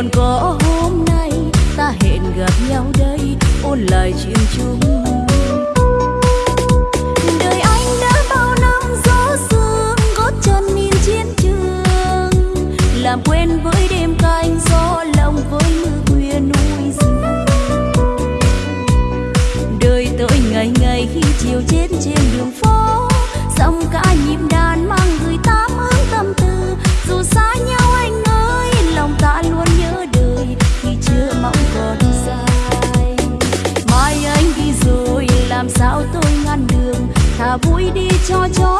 còn có hôm nay ta hẹn gặp nhau đây ôn lại chuyện chúng 젖어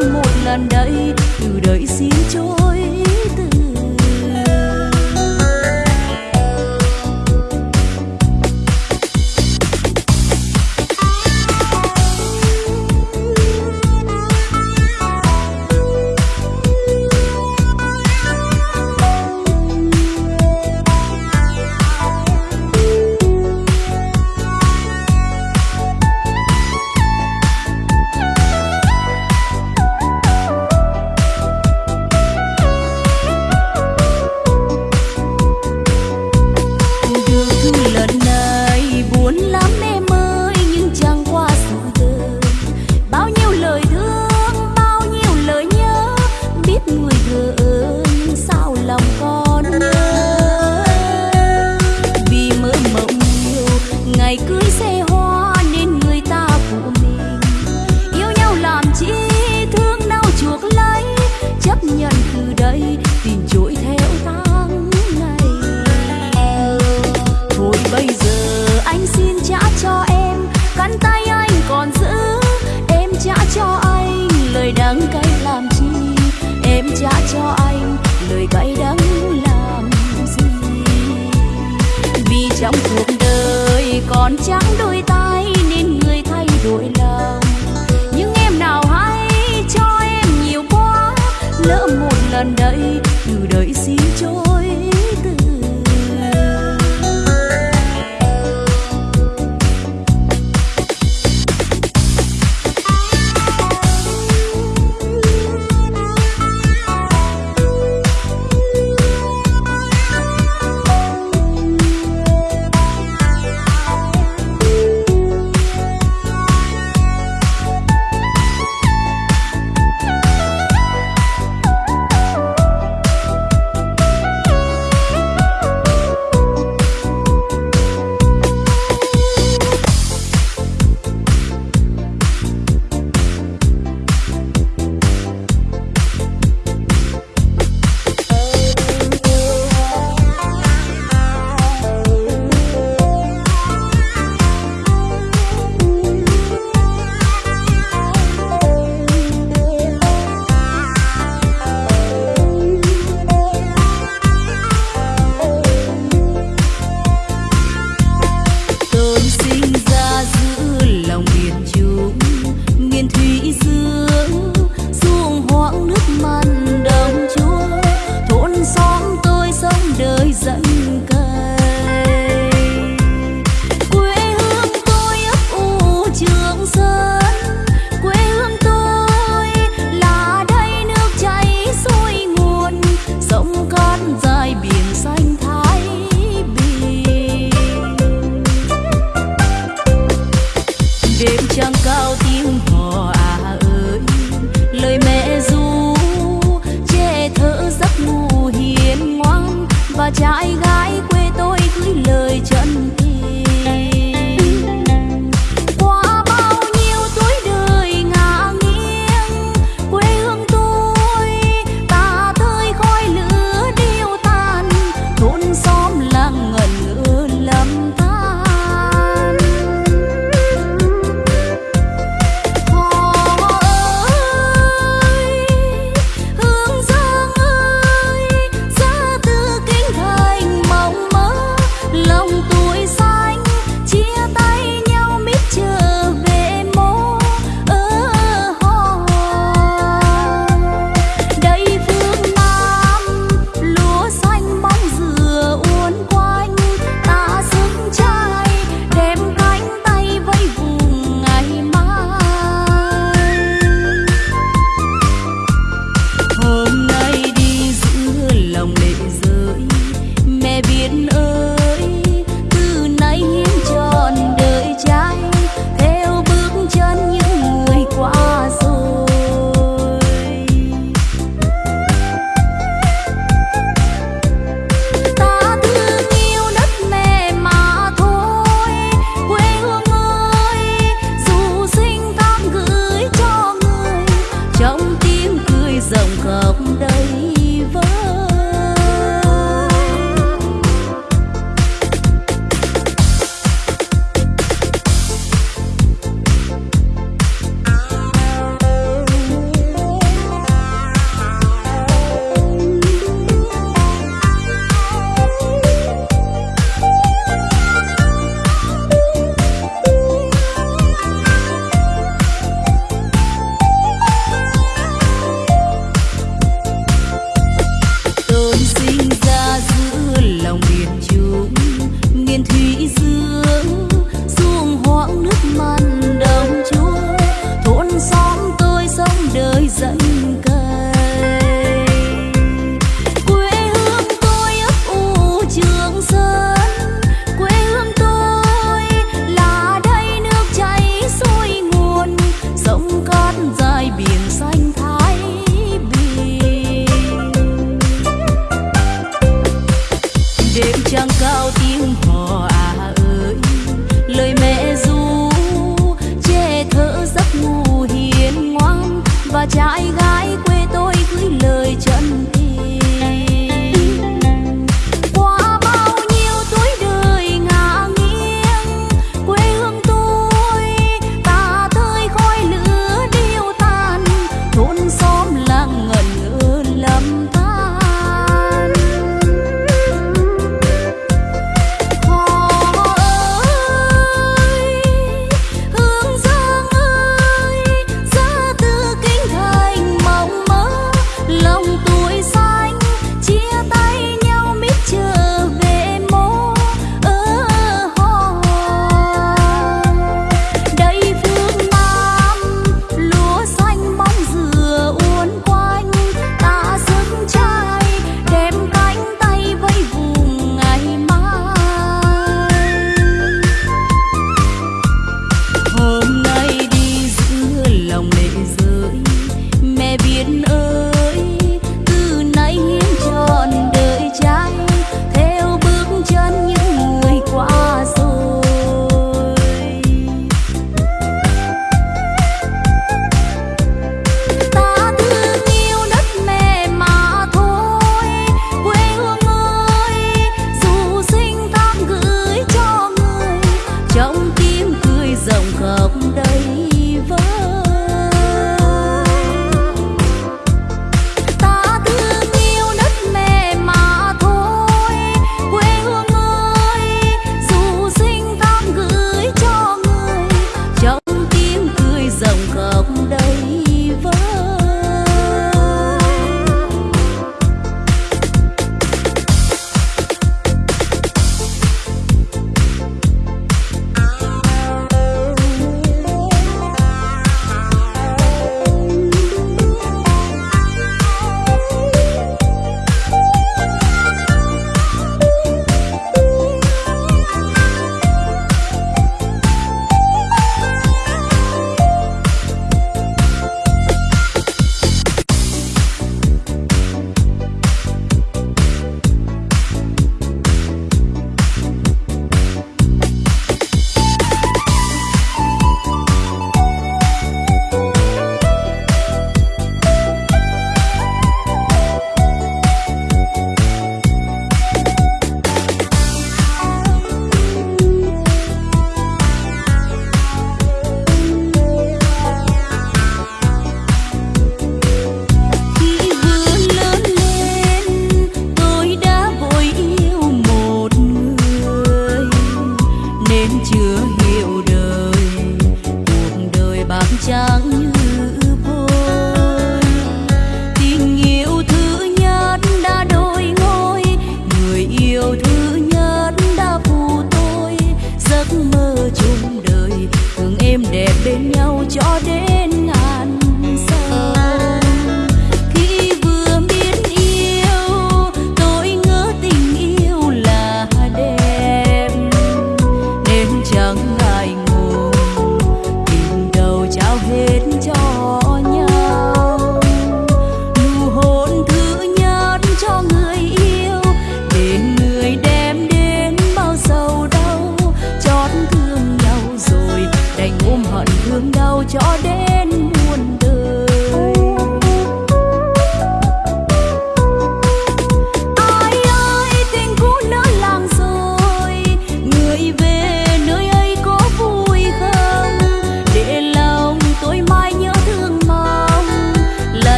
một lần đây.